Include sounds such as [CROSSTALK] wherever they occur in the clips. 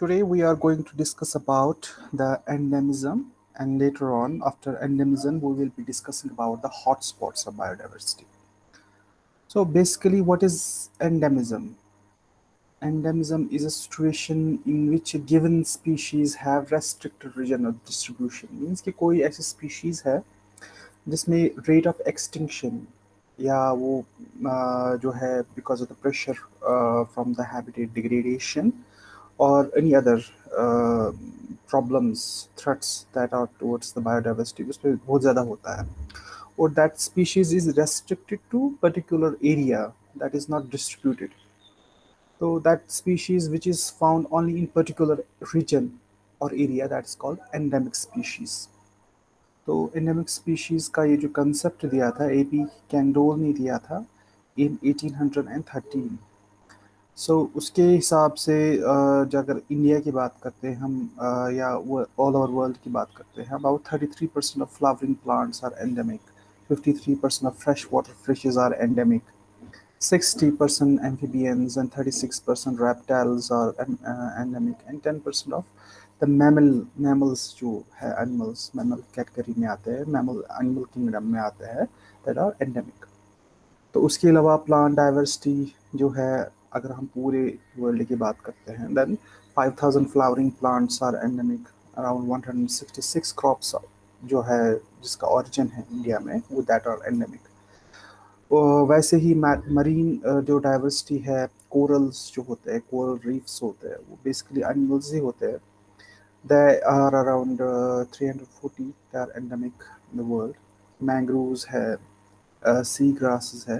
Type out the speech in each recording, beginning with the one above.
today we are going to discuss about the endemism and later on after endemism we will be discussing about the hotspots of biodiversity. So basically what is endemism? Endemism is a situation in which a given species have restricted region of distribution. Means कि कोई ऐसी species है जिसमें rate of extinction या वो जो है because of the pressure uh, from the habitat degradation or any other uh, problems, threats that are towards the biodiversity उसमें बहुत ज़्यादा होता है or that species is restricted to particular area that is not distributed. So that species which is found only in particular region or area that is called endemic species. तो endemic species का ये जो concept दिया था A P Candolle ने दिया था इन 1813 सो so, उसके हिसाब से जो अगर इंडिया की बात करते हैं हम या ऑल ओवर वर्ल्ड की बात करते हैं about 33 percent of flowering plants are endemic 53 percent of fresh water fishes are endemic 60 percent amphibians and 36 percent reptiles are endemic and 10 percent of the mammal mammals जो है एनिमल्स मैमल कैटेगरी में आते हैं mammal animal kingdom में आते हैं that are endemic तो उसके अलावा प्लांट डाइवर्सिटी जो है अगर हम पूरे वर्ल्ड की बात करते हैं then 5000 flowering plants are endemic around 166 crops जो है, जिसका ओरिजिन है इंडिया में वो दैट आर एंडेमिक वैसे ही मरीन जो डाइवर्सिटी है कोरल्स जो होते हैं कोरल रीफ्स होते हैं, वो बेसिकली एनिमल्स ही होते हैं. They are around 340 they are endemic in the world mangroves है सी ग्रासेस है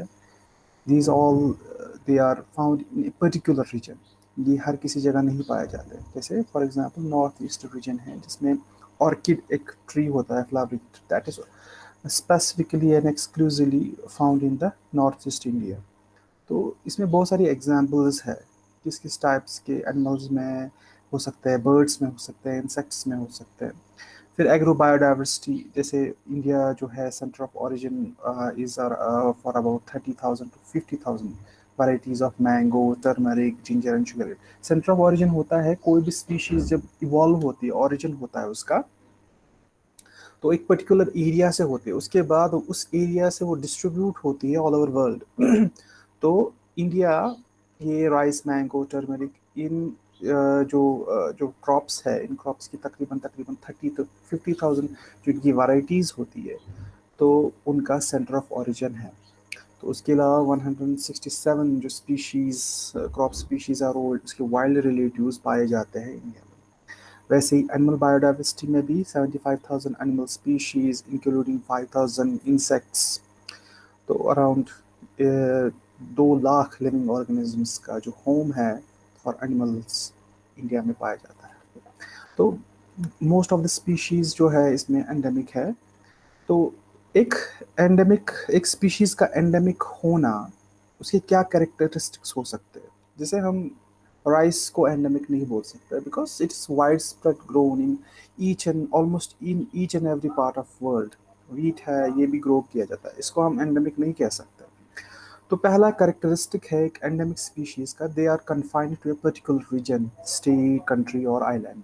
these all uh, they are found in a particular region. ये हर किसी जगह नहीं पाए जाते। जैसे for example north east region है जिसमें ऑर्किड एक ट्री होता है flowering that is specifically and exclusively found in the north east India तो इसमें बहुत सारी एग्जाम्पल्स है किस किस टाइप्स के एनिमल्स में हो सकते हैं बर्ड्स में हो सकते हैं इंसेक्ट्स में हो सकते हैं। फिर एग्रो बायोडाइवर्सिटी जैसे इंडिया जो है centre of origin is for about thirty thousand to fifty thousand varieties of mango turmeric ginger and sugar centre of origin होता है, कोई भी स्पीशीज जब इवॉल्व होती है ओरिजिन होता है उसका तो एक पर्टिकुलर एरिया से होती है। उसके बाद उस एरिया से वो डिस्ट्रीब्यूट होती है ऑल ओवर वर्ल्ड तो इंडिया ये राइस मैंगो टर्मरिक इन जो जो क्रॉप्स है इन क्रॉप्स की तकरीबन तकरीबन थर्टी तो फिफ्टी थाउज़ेंड जो इनकी वाइटीज़ होती है तो उनका सेंटर ऑफ़ ओरिजिन है। तो उसके अलावा 167 जो species crop species are old उसके वाइल्ड रिलेटिव्स पाए जाते हैं इंडिया में। वैसे ही एनिमल बायोडाइवर्सिटी में भी 75,000 एनिमल स्पीशीज़ इंक्लूडिंग 5,000 इंसेक्ट्स तो अराउंड दो लाख लिविंग ऑर्गेनिजम्स का जो होम है फॉर एनिमल्स इंडिया में पाया जाता है। तो मोस्ट ऑफ़ द स्पीशीज़ जो है इसमें एंडेमिक है। तो एक एंडेमिक एक स्पीशीज़ का एंडेमिक होना, उसके क्या कैरेक्टरिस्टिक्स हो सकते हैं? जैसे हम राइस को एंडेमिक नहीं बोल सकते because it is wide spread grown in each and almost in each and every part of world wheat है, ये भी ग्रो किया जाता है। इसको हम एंडेमिक नहीं कह सकते। तो पहला करेक्टरिस्टिक है एक एंडेमिक स्पीशीज़ का. They are confined to a particular region state country और आइलैंड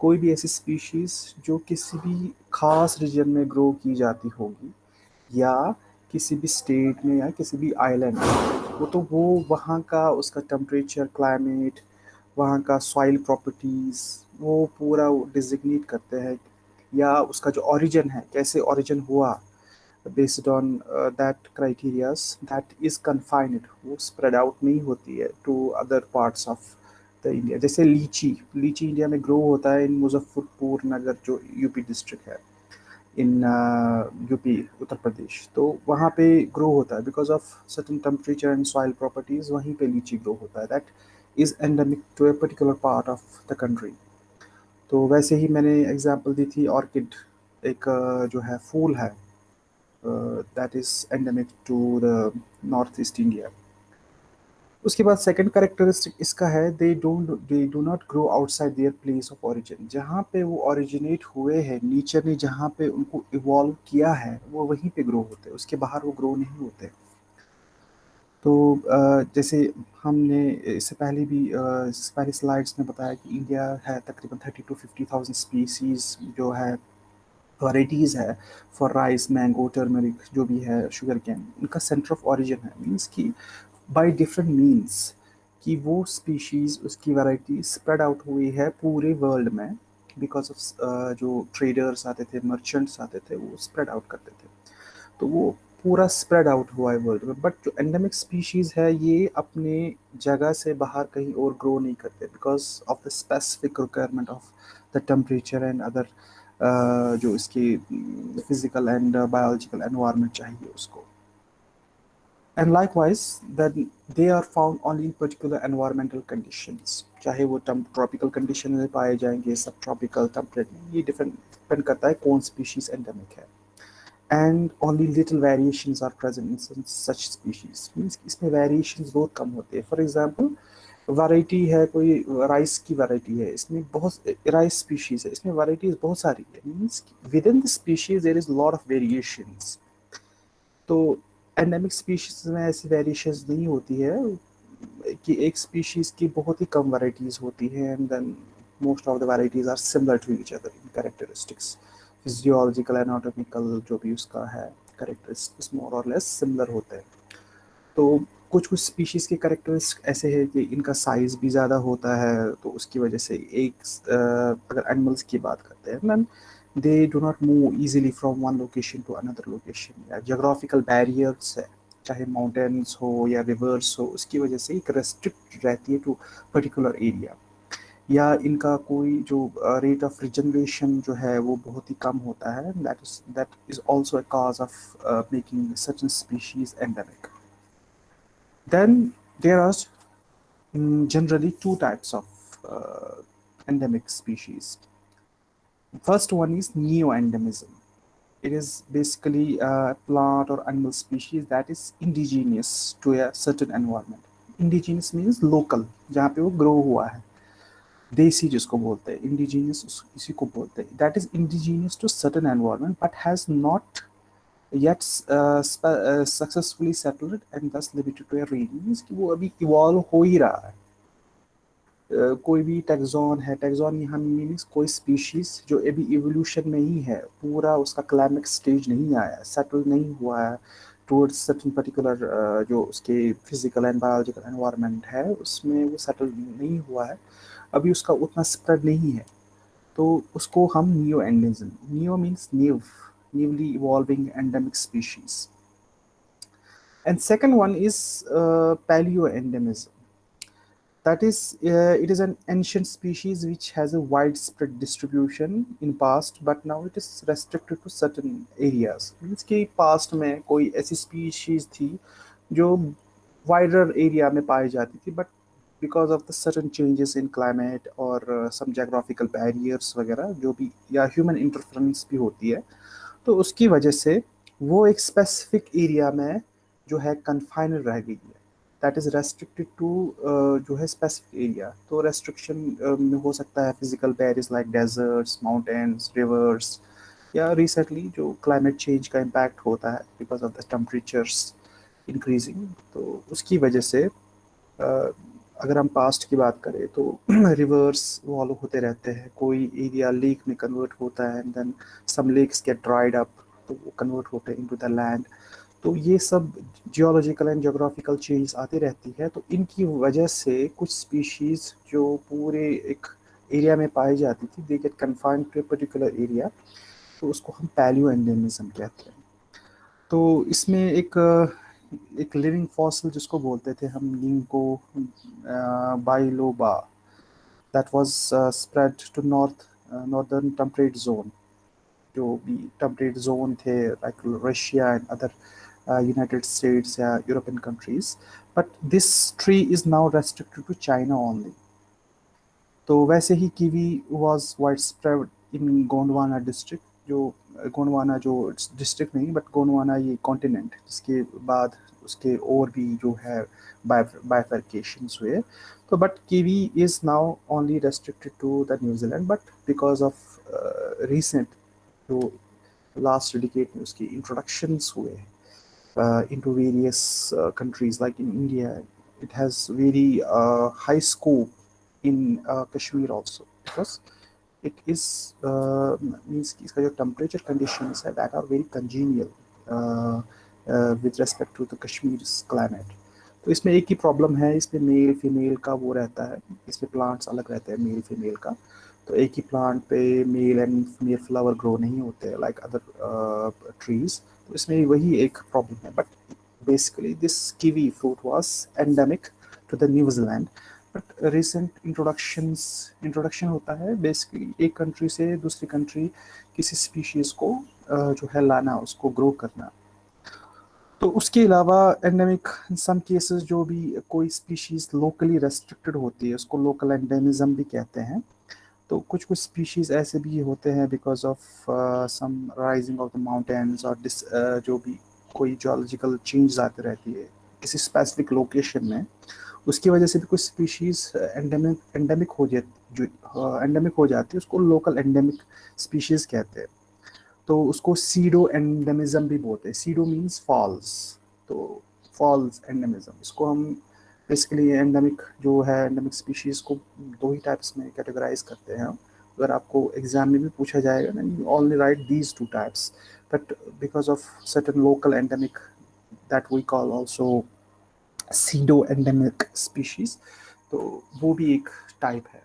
कोई भी ऐसी स्पीशीज़ जो किसी भी ख़ास रीजन में ग्रो की जाती होगी, या किसी भी स्टेट में या किसी भी आइलैंड में, वो तो वो वहाँ का उसका टेम्परेचर क्लाइमेट वहाँ का सॉइल प्रॉपर्टीज़ वो पूरा डिजिग्नेट करते हैं, या उसका जो ओरिजिन है, कैसे ओरिजिन हुआ on uh, that criteria that is confined वो spread out नहीं होती है to other parts of the India. जैसे लीची लीची इंडिया में ग्रो होता है इन मुजफ्फरपुर नगर जो यूपी डिस्ट्रिक्ट है इन यूपी उत्तर प्रदेश। तो वहाँ पे ग्रो होता है because of certain temperature and soil properties वहीं पे लीची ग्रो होता है। That is endemic to a particular part of the country तो वैसे ही मैंने एग्जांपल दी थी ऑर्किड एक जो है फूल है Uh, that is endemic to the northeast India. उसके बाद सेकंड करेक्टरिस्टिक इसका है they don't they do not grow outside their place of origin जहाँ पे वो ओरिजिनेट हुए हैं नेचर ने जहाँ पे उनको इवॉल्व किया है, वो वहीं पे ग्रो होते हैं। उसके बाहर वो ग्रो नहीं होते तो जैसे हमने इससे पहले भी इससे पहले स्लाइड्स में बताया कि इंडिया है तकरीबन thirty two fifty thousand species जो है। वराइटीज़ है फॉर राइस मैंगो टर्मरिक जो भी है शुगर कैन इनका सेंटर ऑफ़ ओरिजिन है। मीन्स कि बाय डिफरेंट मीन्स कि वो स्पीशीज़ उसकी वैरायटी स्प्रेड आउट हुई है पूरे वर्ल्ड में बिकॉज़ ऑफ़ जो ट्रेडर्स आते थे मर्चेंट्स आते थे, वो स्प्रेड आउट करते थे। तो वो पूरा स्प्रेड आउट हुआ है वर्ल्ड में। बट जो एंडेमिक स्पीशीज़ है, ये अपने जगह से बाहर कहीं और ग्रो नहीं करते because of the specific requirement of the temperature and other जो इसकी फ़िज़िकल एंड बायोलॉजिकल एनवायरनमेंट चाहिए उसको। And likewise that they are found only in particular environmental conditions चाहे वो ट्रॉपिकल कंडीशन में पाए जाएँगे सब ट्रॉपिकल टेम्परेट ये डिफरेंट डिपेंड करता है कौन स्पीशीज़ एंडेमिक है। And only little variations are present in such species, means इसमें वेरिएशन बहुत कम होते हैं। फॉर example वैरायटी है, कोई राइस की वैरायटी है, इसमें बहुत राइस स्पीशीज है, इसमें वैरायटीज बहुत सारी है। Means within the species there is lot of variations तो एंडेमिक स्पीशीज में ऐसी वेरिएशंस नहीं होती है, कि एक स्पीशीज की बहुत ही कम वैरायटीज होती है and then most of the varieties are similar to each other in characteristics physiological anatomical जो भी उसका है करेक्टरिस्टिक्स मोर और लेस सिमिलर होते हैं। तो कुछ कुछ स्पीशीज़ के करेक्टरिस्टिक ऐसे है कि इनका साइज़ भी ज़्यादा होता है तो उसकी वजह से एक अगर एनिमल्स की बात करते हैं ma'am they do not move easily from one location to another location या जोग्राफिकल बैरियर्स है, चाहे माउंटेन्स हो या रिवर्स हो, उसकी वजह से एक रेस्ट्रिक्ट रहती है टू पर्टिकुलर एरिया या इनका कोई जो रेट ऑफ़ रिजनरेशन जो है, वो बहुत ही कम होता है that is that is also a cause of making certain species endemic then there are generally two types of uh, endemic species first one is neo-endemism it is basically a plant or animal species that is indigenous to a certain environment indigenous means local जहाँ पे वो grow हुआ है देसी जिसको बोलते हैं indigenous इसी को बोलते हैं that is indigenous to certain environment but has not yet uh, uh, successfully settled and thus limited to a range means कि वो अभी इवॉल्व हो ही रहा है। Uh, कोई भी टेक्सॉन है टेक्सॉन यहाँ मीनिंग्स कोई स्पीशीज जो अभी इवोल्यूशन में ही है पूरा उसका क्लाइमेक्स स्टेज नहीं आया सेटल नहीं हुआ है टूवर्ड्स सर्टन पर्टिकुलर जो उसके फ़िज़िकल एंड बायोलॉजिकल एनवायरनमेंट है उसमें वो सेटल नहीं हुआ है। अभी उसका उतना स्प्रेड नहीं है। तो उसको हम neo endemism neo means new newly evolving endemic species and second one is uh, paleoendemism that is uh, it is an ancient species which has a widespread distribution in past but now it is restricted to certain areas means कि past में कोई ऐसी species थी जो wider area में पाई जाती थी but because of the certain changes in climate or uh, some geographical barriers वगैरह जो भी या human interference भी होती है तो उसकी वजह से वो एक स्पेसिफिक एरिया में जो है कन्फाइन रह गई है। दैट इज़ रेस्ट्रिक्टेड टू जो है स्पेसिफिक एरिया तो रेस्ट्रिक्शन uh, में हो सकता है physical barriers like deserts mountains rivers या रिसेंटली जो क्लाइमेट चेंज का इम्पैक्ट होता है because of the temperatures increasing तो उसकी वजह से uh, अगर हम पास्ट की बात करें तो [CLEARS THROAT] रिवर्स वॉलो होते रहते हैं। कोई एरिया लेक में कन्वर्ट होता है and then some lakes get dried up तो वो कन्वर्ट होते हैं इनटू द लैंड तो ये सब जियोलॉजिकल एंड जोग्राफिकल चेंज आती रहती है तो इनकी वजह से कुछ स्पीशीज़ जो पूरे एक एरिया में पाई जाती थी they get confined to a particular area तो उसको हम पैलियो एंडेमिज्म कहते हैं। तो इसमें एक एक लिविंग फॉसल जिसको बोलते थे हम ginkgo biloba. That was spread to north northern temperate zone जो भी टेम्परेट जोन थे like Russia and other United States या European countries but this tree is now restricted to China only तो वैसे ही kiwi was wide spread in Gondwana district जो गोंडवाना जो district नहीं but Gondwana ये कॉन्टिनेंट जिसके बाद उसके और भी जो है बाइफर्केशन हुए। तो but kiwi is now only restricted to the New Zealand but because of recent जो लास्ट डिकेट में उसकी इंट्रोडक्शंस हुए uh, into various uh, countries like in India it has very uh, high scope in uh, it is uh, means इसका जो temperature conditions है that are very congenial uh, uh, with respect to the Kashmir's climate तो इसमें एक ही problem है इसमें male female का वो रहता है इसमें प्लांट्स अलग रहते हैं मेल फीमेल का तो एक ही प्लांट पे male and female flower grow नहीं होते लाइक अदर ट्रीज तो इसमें वही एक प्रॉब्लम है but kiwi fruit was endemic to the New Zealand but recent introductions introduction होता है बेसिकली एक कंट्री से दूसरी कंट्री किसी स्पीशीज़ को जो है लाना उसको ग्रो करना। तो उसके अलावा एंडेमिक सम केसेस जो भी कोई स्पीशीज़ लोकली रेस्ट्रिक्टेड होती है उसको लोकल एंडेमिज्म भी कहते हैं। तो कुछ कुछ स्पीशीज़ ऐसे भी होते हैं because of some rising of the mountains और uh, जो भी कोई जोलॉजिकल चेंज आते रहती है किसी स्पेसिफिक लोकेशन में। उसकी वजह से भी कुछ स्पीशीज़ एंडेमिक एंडेमिक हो जाती एंडेमिक हो जाती है, उसको लोकल एंडेमिक स्पीशीज़ कहते हैं। तो उसको सीडो एंडेमिज्म भी बोलते हैं। सीडो मीन्स फॉल्स तो फॉल्स एंडेमिज्म इसको हम बेसिकली एंडेमिक जो है एंडेमिक स्पीशीज़ को दो ही टाइप्स में कैटेगराइज करते हैं अगर आपको एग्ज़ाम में भी पूछा जाएगा ना you only write these two types but because of certain local endemic that we call also pseudo endemic species तो वो भी एक टाइप है।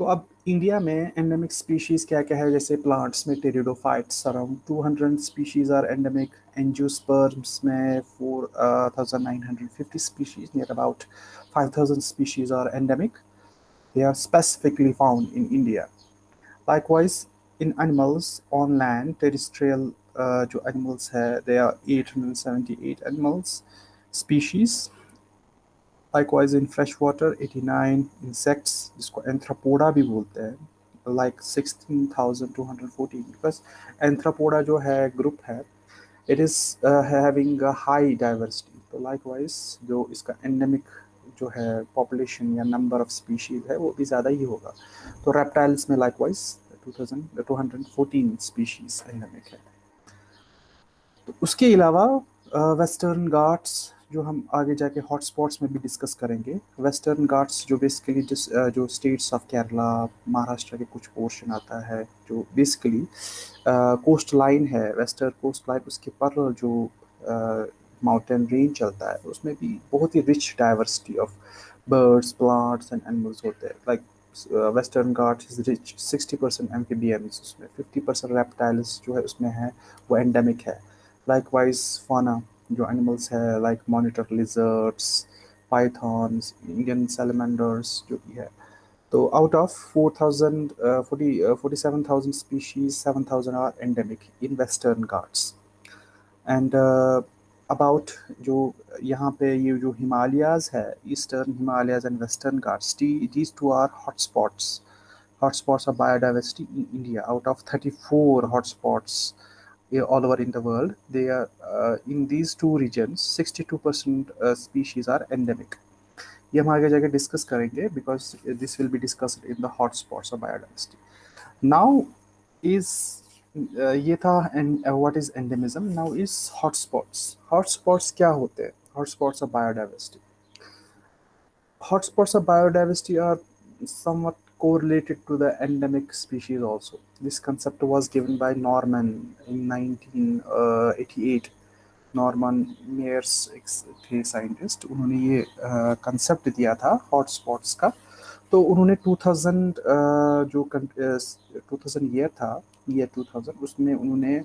तो अब इंडिया में एंडेमिक स्पीशीज क्या क्या है? जैसे प्लांट्स में pteridophyte around two hundred species are endemic angiosperms में four nine hundred fifty species near about five thousand species are endemic they are specifically found in India likewise in animals on land terrestrial जो animals है they are eight hundred seventy eight animals species likewise in freshwater 89 insects जिसको anthropoda भी बोलते हैं like 16,214 because anthropoda जो है group है it is uh, having a high diversity तो likewise जो इसका endemic जो है population या number of species है वो भी ज़्यादा ही होगा तो reptiles में likewise 2214 स्पीशीज एंडेमिक है तो उसके अलावा वेस्टर्न घाट्स जो हम आगे जाके हॉटस्पॉट्स में भी डिस्कस करेंगे वेस्टर्न घाट्स जो बेसिकली जिस जो स्टेट्स ऑफ़ केरला महाराष्ट्र के कुछ पोर्शन आता है, जो बेसिकली कोस्ट लाइन है वेस्टर्न कोस्ट लाइन उसके पर जो माउंटेन रेंज चलता है, उसमें भी बहुत ही rich diversity of birds plants and animals होते हैं। Like western Ghat is rich sixty percent um उसमें फिफ्टी परसेंट रेप्टाइल्स जो है उसमें है, वो एंडेमिक है। Likewise fauna जो एनिमल्स है like monitor lizards pythons Indian salamanders जो भी है तो out of four thousand forty forty seven thousand species seven thousand are endemic in Western Ghats and about जो यहाँ पे ये जो हिमालयाज़ है Eastern Himalayas and Western Ghats these two are hotspots hotspots of biodiversity in India out of thirty four hotspots all over in the world they are uh, in these two regions 62 percent uh, species are endemic ये हम आगे जाके discuss करेंगे because this will be discussed in the hot spots of biodiversity now is ये था and what is endemism now is hotspots hotspots क्या होते हैं hotspots of biodiversity hotspots of biodiversity are somewhat correlated to the endemic species also. This concept was given by Norman in 1988. Norman Myers थे scientist उन्होंने ये concept दिया था hotspots का तो उन्होंने 2000 जो 2000 ईयर था ईयर 2000 उसमें उन्होंने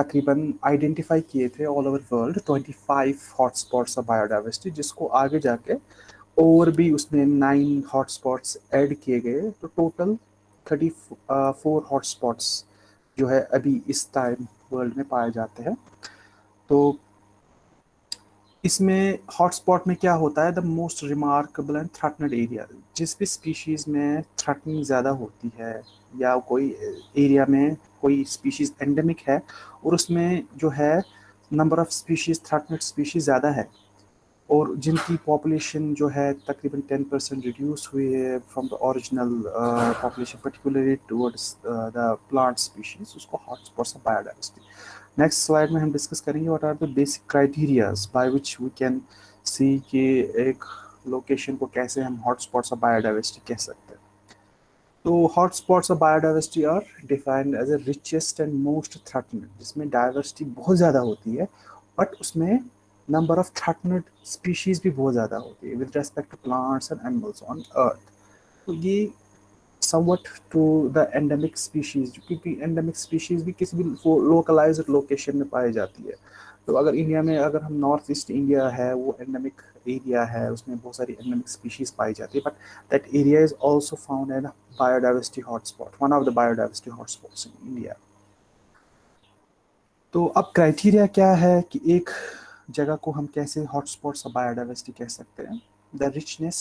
तकरीबन आइडेंटिफाई किए थे all over world 25 hotspots of biodiversity जिसको आगे जाके और भी उसमें नाइन हॉटस्पॉट्स ऐड किए गए तो टोटल 34 फोर हॉटस्पॉट्स जो है अभी इस टाइम वर्ल्ड में पाए जाते हैं। तो इसमें हॉटस्पॉट में क्या होता है? The most remarkable and threatened area जिस भी स्पीशीज़ में थ्रेटनिंग ज़्यादा होती है, या कोई एरिया में कोई स्पीशीज़ एंडेमिक है, और उसमें जो है number of species threatened species ज़्यादा है और जिनकी पॉपुलेशन जो है तकरीबन टेन परसेंट रिड्यूस हुई है from the original population particularly towards the plant species उसको hotspots of biodiversity next slide में हम डिस्कस करेंगे what are the basic criterias by which we can see कि एक लोकेशन को कैसे हम हॉटस्पॉट्स ऑफ़ बायोडाइवर्सिटी कह सकते हैं. तो hotspots of biodiversity are defined as a richest and most threatened जिसमें डाइवर्सिटी बहुत ज़्यादा होती है बट उसमें नंबर ऑफ़ थ्रेटनेड स्पीशीज़ भी बहुत ज़्यादा होती है with respect to plants and animals on earth तो ये somewhat to the endemic species क्योंकि एंडेमिक स्पीशीज़ भी किसी भी लोकलाइज लोकेशन में पाई जाती है। तो अगर इंडिया में अगर हम नॉर्थ ईस्ट इंडिया है, वो एंडेमिक एरिया है, उसमें बहुत सारी एंडेमिक स्पीशीज़ पाई जाती है but that area is also found an biodiversity hotspot one of the biodiversity hotspots in India तो अब क्राइटेरिया क्या है कि एक जगह को हम कैसे हॉटस्पॉट्स ऑफ़ बायोडाइवर्सिटी कह सकते हैं? The richness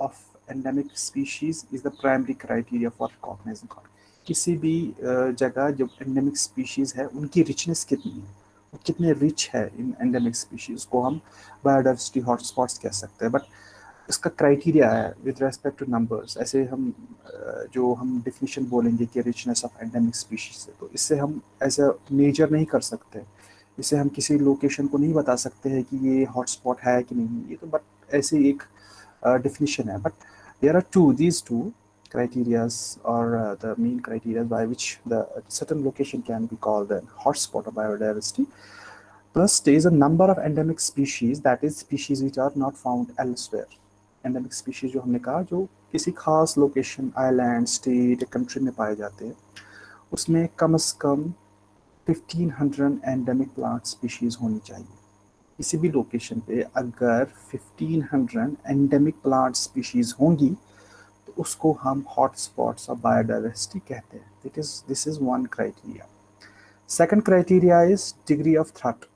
of endemic species is the primary criteria for recognizing किसी भी जगह जो एंडेमिक स्पीशीज है, उनकी रिचनेस कितनी है? वो कितने रिच है इन एंडेमिक स्पीशीज को हम बायोडाइवर्सिटी हॉटस्पॉट्स कह सकते हैं? बट इसका क्राइटेरिया है विद रेस्पेक्ट टू नंबर्स ऐसे हम जो हम डिफिनीशन बोलेंगे कि रिचनेस ऑफ़ एंडेमिक स्पीशीज है तो इससे हम ऐसे मेजर नहीं कर सकते। इसे हम किसी लोकेशन को नहीं बता सकते हैं कि ये हॉटस्पॉट है कि नहीं ये तो बट ऐसे एक डिफिनीशन uh, है। But there are two these two criterias और the main criterias by which that an location can be call called hotspot of biodiversity plus is a number of endemic species that is species which are not found elsewhere endemic species जो हमने कहा जो किसी खास location Island state country में पाए जाते हैं उसमें कम अज कम 1500 एंडेमिक प्लांट स्पीशीज़ होनी चाहिए। किसी भी लोकेशन पे अगर 1500 एंडेमिक प्लांट स्पीशीज़ होंगी तो उसको हम हॉट स्पॉट्स ऑफ़ बायोडाइवर्सिटी कहते हैं। That is this is one criteria second criteria is degree of threat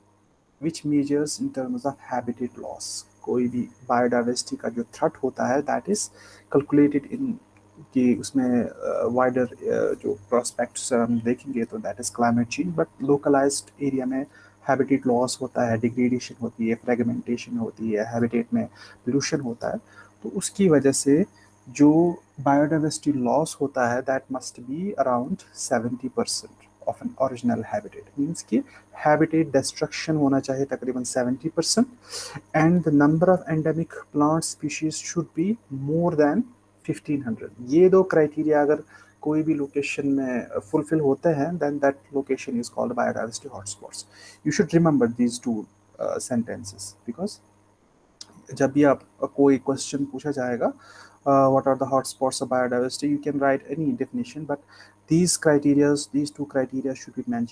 which measures in terms of habitat loss कोई भी बायोडाइवर्सिटी का जो थ्रेट होता है दैट इज़ कैलकुलेटेड इन कि उसमें वाइडर जो प्रोस्पेक्ट्स हम देखेंगे तो that is climate change but localized area में हैबिटेट लॉस होता है डिग्रेडेशन होती है फ्रेगमेंटेशन होती है हैबिटेट में पोल्यूशन होता है। तो उसकी वजह से जो बायोडाइवर्सिटी लॉस होता है that must be around seventy percent of an original habitat means कि हैबिटेट डिस्ट्रक्शन होना चाहिए तकरीबन seventy percent and the number of endemic plant species should be more than 1500 ये दो क्राइटेरिया अगर कोई भी लोकेशन में फुलफिल होते हैं then that location is called biodiversity hotspots you should remember these two sentences because जब भी आप कोई क्वेश्चन पूछा जाएगा what are the hotspots of biodiversity you can write any definition but these criterias these two criteria should be मैं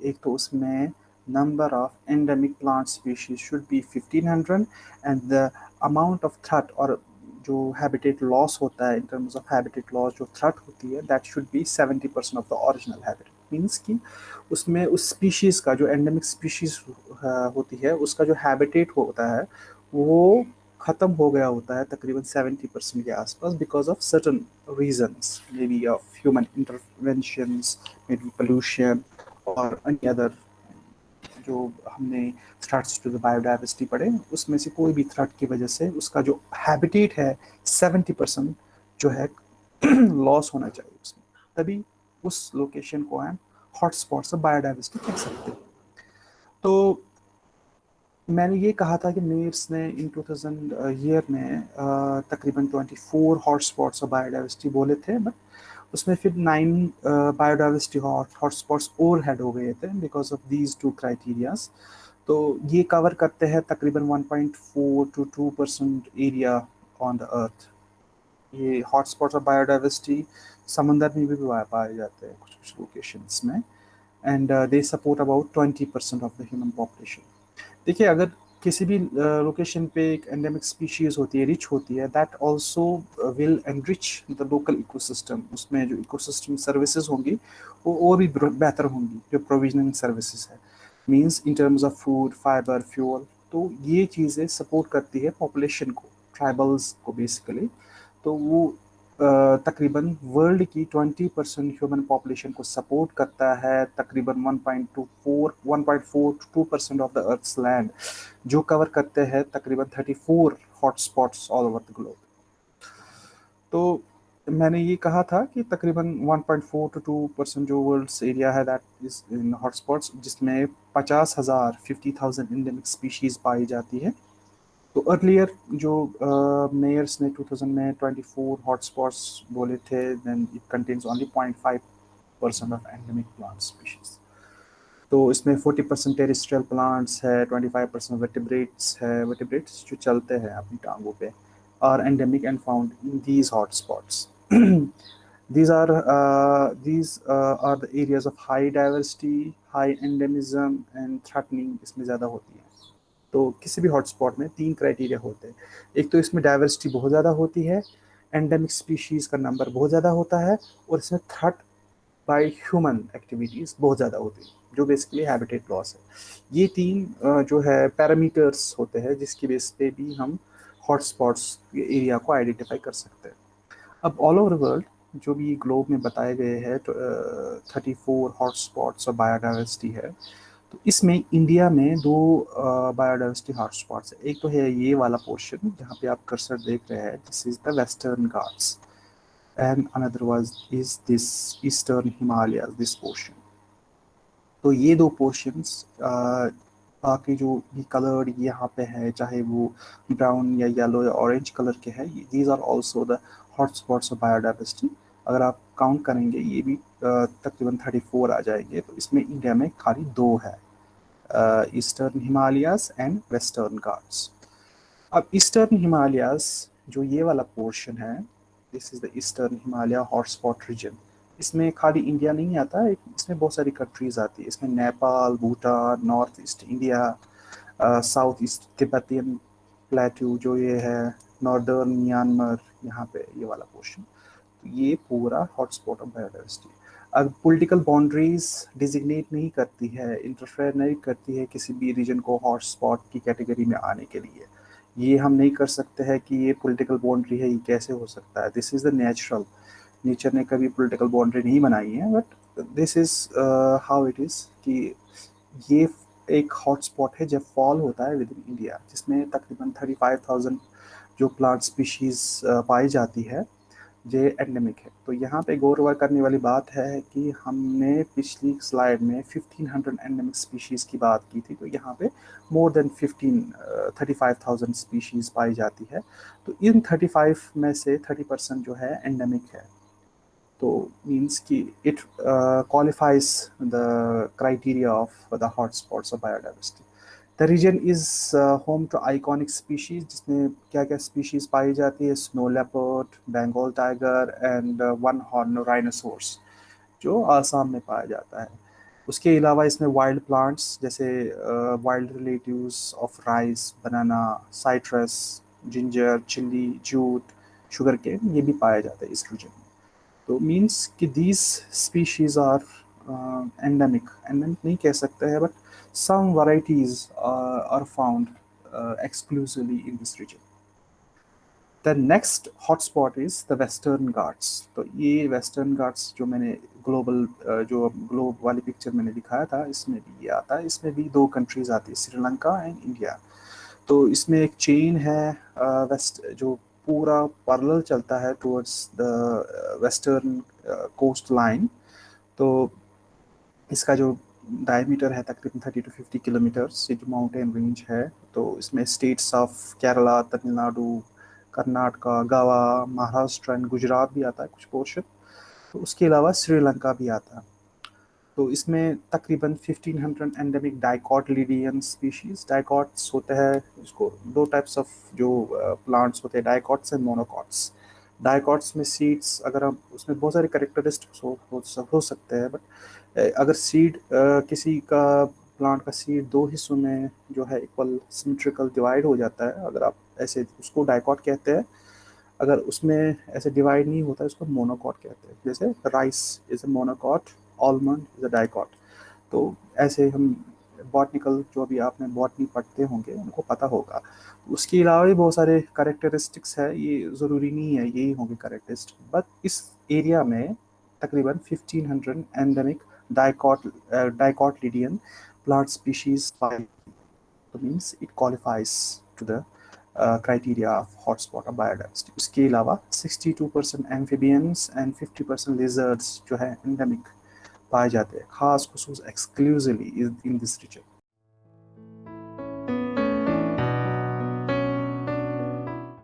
एक तो उसमें number of endemic plant species should be fifteen hundred and the amount of threat और जो habitat loss होता है in terms of habitat loss जो threat होती है that should be seventy percent of the original habitat means कि उसमें उस स्पीशीज़ का, जो एंडेमिक स्पीशीज़ होती है, उसका जो हैबिटेट होता है, वो ख़त्म हो गया होता है तकरीबन सेवेंटी परसेंट के आसपास because of certain reasons may be of human interventions may be pollution और एनी अदर जो हमने स्टार्ट टू द बायोडाइवर्सिटी पढ़े, उसमें से कोई भी थ्रेट की वजह से उसका जो हैबिटेट है सेवेंटी परसेंट जो है [CLEARS THROAT] लॉस होना चाहिए उसमें। तभी उस लोकेशन को हम हॉट स्पॉट्स ऑफ़ बायोडाइवर्सिटी कह सकते हैं। तो मैंने ये कहा था कि मेयर्स ने इन 2000 ईयर में तकरीबन 24 हॉट स्पॉट्स ऑफ़ बायोडाइवर्सिटी बोले थे बट उसमें फिर nine biodiversity hot hot spots और हेड हो गए थे because of these two criterias तो ये कवर करते हैं तकरीबन 1.4 to 2 percent area on the earth ये हॉट स्पॉट्स ऑफ़ बायोडाइवर्सिटी समंदर में भी पाए जाते हैं कुछ कुछ लोकेशंस में. And they support about 20 percent of the human population देखिए, अगर किसी भी लोकेशन पे एक एंडेमिक स्पीशीज होती है रिच होती है that also will enrich the local ecosystem उसमें जो इकोसिस्टम सर्विसेज़ होंगी, वो और भी बेहतर होंगी, जो प्रोविजनिंग सर्विसेज़ है। Means in terms of food fibre fuel तो ये चीज़ें सपोर्ट करती है पॉपुलेशन को ट्राइबल्स को बेसिकली तो वो तकरीबन वर्ल्ड की 20 परसेंट ह्यूमन पॉपुलेशन को सपोर्ट करता है, तकरीबन 1.24 1.4 to percent of the earth's land, जो कवर करते हैं तकरीबन 34 hot spots all over the globe. तो मैंने ये कहा था कि तकरीबन 1.4 टू 2 परसेंट जो वर्ल्ड्स एरिया है दैट इज़ इन हॉटस्पॉट्स जिसमें पचास हज़ार फिफ्टी थाउज़ेंड इंडेमिक स्पीशीज़ पाई जाती है। तो अर्लियर जो मेयर्स uh, ने 2000 में 24 हॉटस्पॉट्स बोले थे then it contains only 0.5 percent of endemic plant species तो इसमें 40 परसेंट टेरिस्ट्रियल प्लांट्स है 25 परसेंट वेटिब्रेट्स है वेटिब्रेट्स जो चलते हैं अपनी टांगों पे are endemic and found in these hotspots. [CLEARS THROAT] these are uh, these uh, are the areas of high diversity, high endemism and इसमें ज़्यादा होती है तो किसी भी हॉटस्पॉट में तीन क्राइटेरिया होते हैं। एक तो इसमें डाइवर्सिटी बहुत ज़्यादा होती है एंडेमिक स्पीशीज़ का नंबर बहुत ज़्यादा होता है और इसमें थ्रेट बाय ह्यूमन एक्टिविटीज़ बहुत ज़्यादा होती है, जो बेसिकली हैबिटेट लॉस है। ये तीन जो है पैरामीटर्स होते हैं जिसकी बेस पे भी हम हॉटस्पॉट्स एरिया को आइडेंटिफाई कर सकते हैं। अब ऑल ओवर वर्ल्ड जो भी ग्लोब में बताए गए हैं थर्टी फोर हॉटस्पॉट्स और बायोडाइवर्सिटी है तो इसमें इंडिया में दो बायोडाइवर्सिटी हॉटस्पॉट्स है। एक तो है ये वाला पोर्शन जहाँ पे आप कर्सर देख रहे हैं this is the western Ghats and another was is this eastern Himalaya this portion तो ये दो पोर्शंस बाकी जो भी कलर यहाँ पे है, चाहे वो ब्राउन या येलो या ऑरेंज कलर के हैं these are also the hot spots of biodiversity अगर आप काउंट करेंगे, ये भी तकरीबन थर्टी फोर आ जाएँगे। तो इसमें इंडिया में खाली दो है। Eastern Himalayas and western Ghats अब ईस्टर्न हिमालयाज जो ये वाला पोर्शन है this is the eastern Himalaya hotspot region इसमें खाली इंडिया नहीं आता इसमें बहुत सारी कंट्रीज़ आती है। इसमें Nepal Bhutan north east India south east Tibetan plateau जो ये है नॉर्दर्न म्यांमार यहाँ पे ये वाला पोर्शन तो ये पूरा hotspot of biodiversity political boundaries designate नहीं करती है इंटरफेयर नहीं करती है किसी भी रीजन को हॉटस्पॉट की कैटेगरी में आने के लिए। ये हम नहीं कर सकते हैं कि ये पॉलिटिकल बाउंड्री है ये कैसे हो सकता है। This is the natural nature ने कभी पॉलिटिकल बाउंड्री नहीं बनाई है but this is how it is कि ये एक हॉटस्पॉट है जब फॉल होता है विद इन इंडिया जिसमें तकरीबन थर्टी फाइव थाउज़ेंड जो प्लांट स्पीशीज़ uh, पाई जाती है जो एंडेमिक है। तो यहाँ पे गौर करने वाली बात है कि हमने पिछली स्लाइड में 1500 एंडेमिक स्पीशीज़ की बात की थी तो यहाँ पे मोर देन 15 35,000 स्पीशीज़ पाई जाती है। तो इन 35 में से 30 परसेंट जो है एंडेमिक है। तो means कि it uh, qualifies the criteria of the of of biodiversity. Region is home to iconic species जिसमें क्या क्या स्पीशीज़ पाई जाती है snow leopard, Bengal tiger and one horn rhinoceros जो आसाम में पाया जाता है उसके अलावा इसमें वाइल्ड प्लांट्स जैसे wild relatives of rice banana citrus ginger chilli jute sugar cane ये भी पाया जाता है इस रीजन में तो मीन्स कि these species are endemic endemic नहीं कह सकते हैं but some varieties are found exclusively in this region the next hotspot is the western Ghats तो ये वेस्टर्न घाट्स जो मैंने ग्लोबल uh, जो ग्लोब वाली पिक्चर मैंने दिखाया था इसमें भी ये आता है। इसमें भी दो कंट्रीज़ आती है श्रीलंका एंड इंडिया तो इसमें एक चेन है वेस्ट uh, जो पूरा पैरेलल चलता है towards the western coast line तो इसका जो डायमीटर है तकरीबन थर्टी टू फिफ्टी किलोमीटर जो माउंटेन रेंज है। तो इसमें states of Kerala Tamil Nadu Karnataka Goa Maharashtra and Gujarat भी आता है कुछ पोर्शन तो उसके अलावा श्रीलंका भी आता है। तो इसमें तकरीबन 1500 एंडेमिक डाइकॉट लीडियन स्पीशीज डाइकॉट्स होते हैं इसको दो टाइप्स ऑफ़ जो प्लांट्स होते हैं डाइकॉट्स एंड मोनोकॉट्स डाइकॉट्स में सीड्स अगर हम उसमें बहुत सारे करेक्टरिस्टिक्स हो, हो, हो सकते हैं बट अगर सीड किसी का प्लांट का सीड दो हिस्सों में जो है इक्वल सिमेट्रिकल डिवाइड हो जाता है, अगर आप ऐसे उसको डाइकॉट कहते हैं, अगर उसमें ऐसे डिवाइड नहीं होता है उसको मोनोकॉट कहते हैं। जैसे rice is a monocot almond is a dicot तो ऐसे हम बॉटनिकल जो भी आपने बॉटनी पढ़ते होंगे, उनको पता होगा। उसके अलावा भी बहुत सारे करेक्टरिस्टिक्स है, ये ज़रूरी नहीं है, यही होंगे करेक्टरिस्टिक बट इस एरिया में तकरीबन 1500 endemic dicot dicot Lydian plant species तो means it qualifies to the criteria of hotspot of biodiversity उसके अलावा 62 percent amphibians and 50 percent lizards जो है एंडेमिक पाए जाते हैं खास खसूस एक्सक्लूसिवली इन दिस रीजन